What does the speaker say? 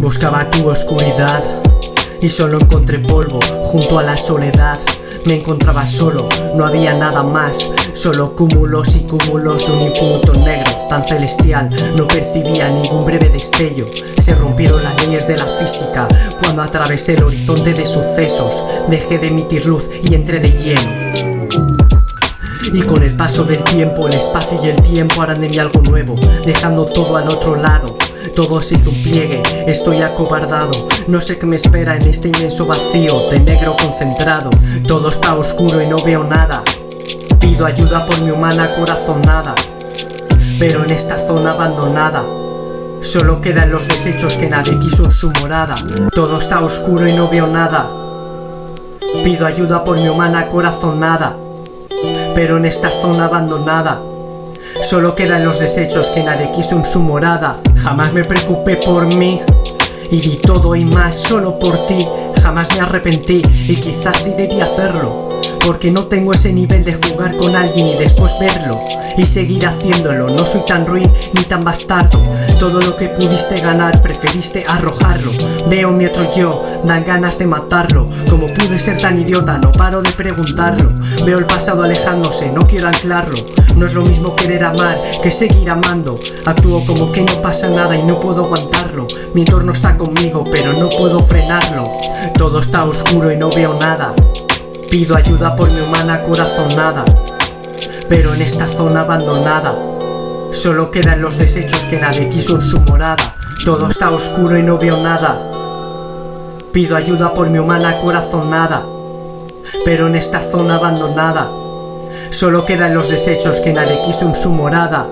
Buscaba tu oscuridad y solo encontré polvo junto a la soledad. Me encontraba solo, no había nada más, solo cúmulos y cúmulos de un infinito negro tan celestial. No percibía ningún breve destello, se rompieron las leyes de la física cuando atravesé el horizonte de sucesos. Dejé de emitir luz y entré de lleno. Y con el paso del tiempo, el espacio y el tiempo harán de mí algo nuevo, dejando todo al otro lado. Todo se hizo un pliegue, estoy acobardado. No sé qué me espera en este inmenso vacío De negro concentrado. Todo está oscuro y no veo nada. Pido ayuda por mi humana corazonada Pero en esta zona abandonada. Solo quedan los desechos que nadie quiso en su morada. Todo está oscuro y no veo nada. Pido ayuda por mi humana corazonada Pero en esta zona abandonada. Solo quedan los desechos que nadie quiso en su morada. Jamás me preocupé por mí y di todo y más solo por ti. Jamás me arrepentí y quizás sí debí hacerlo porque no tengo ese nivel de jugar con alguien y después verlo Y seguir haciéndolo, no soy tan ruin ni tan bastardo. Todo lo que pudiste ganar preferiste arrojarlo. Veo mi otro yo, dan ganas de matarlo. Como pude ser tan idiota, no paro de preguntarlo. Veo el pasado alejándose, no quiero anclarlo. No es lo mismo querer amar que seguir amando. Actúo como que no pasa nada y no puedo aguantarlo. Mi entorno está conmigo pero no puedo frenarlo. Todo está oscuro y no veo nada Pido ayuda por mi humana corazonada Pero en esta zona abandonada Solo quedan los desechos que nadie quiso en su morada. Todo está oscuro y no veo nada. Pido ayuda por mi humana corazonada Pero en esta zona abandonada Solo quedan los desechos que nadie quiso en su morada